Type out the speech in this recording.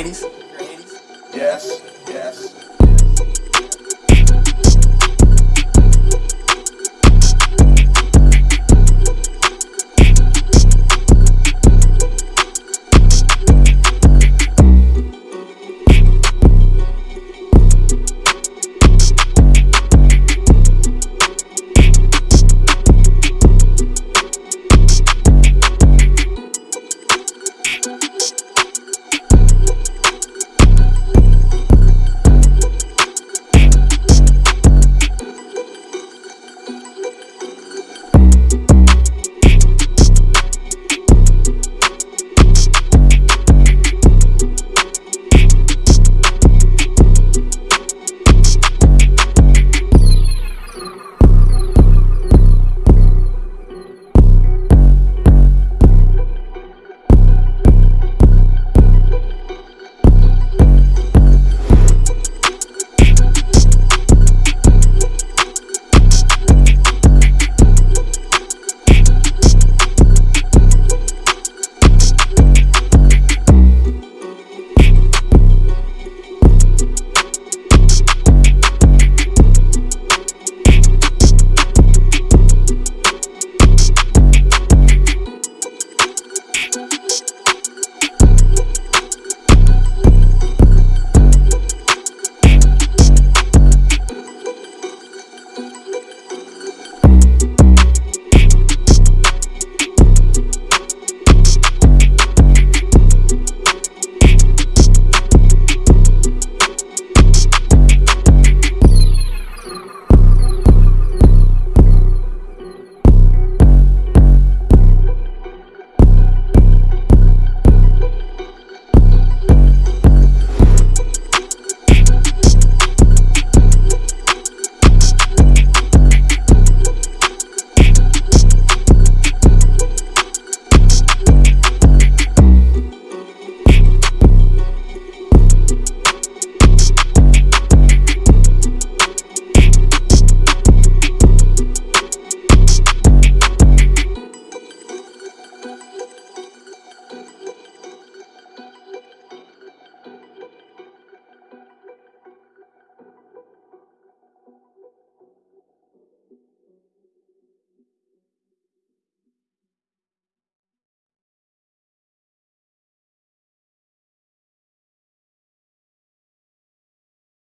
ladies. Yes.